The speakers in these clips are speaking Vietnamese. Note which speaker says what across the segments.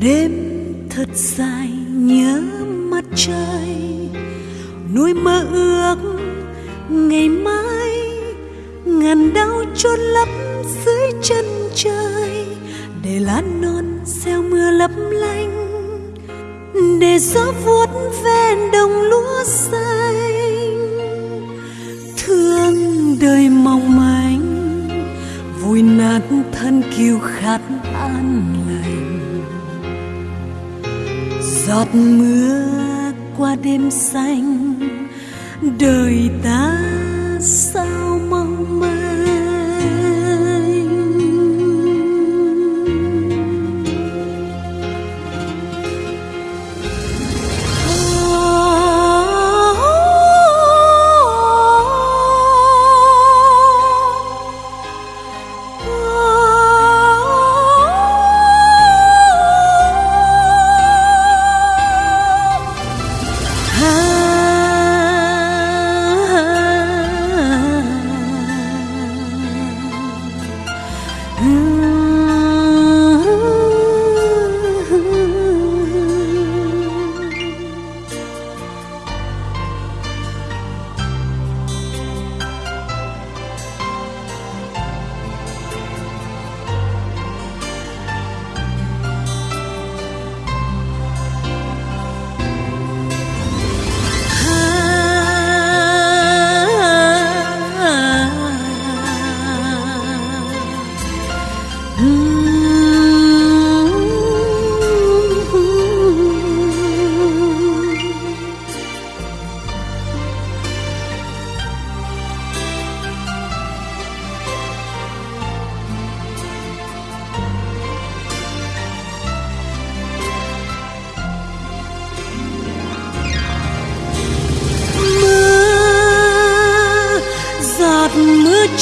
Speaker 1: đêm thật dài nhớ mặt trời nuôi mơ ước ngày mai, ngàn đau chôn lấp dưới chân trời, để lá non gieo mưa lấp lánh, để gió vuốt ven đồng lúa xanh. Thương đời mong manh, vui nát thân kiêu khát an lành giọt mưa qua đêm xanh đời ta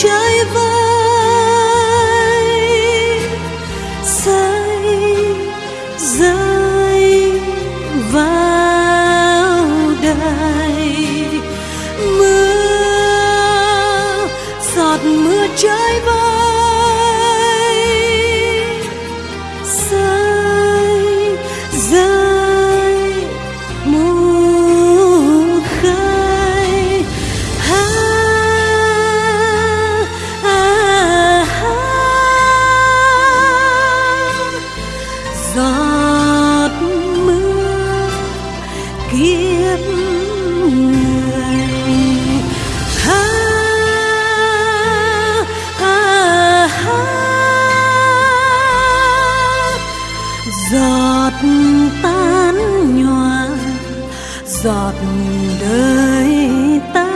Speaker 1: trái chơi giọt mưa kiếp người ha, ha, ha. giọt tan nhòa giọt đời ta